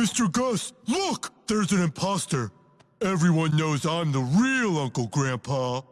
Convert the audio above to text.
Mr. Gus, look! There's an imposter. Everyone knows I'm the real Uncle Grandpa.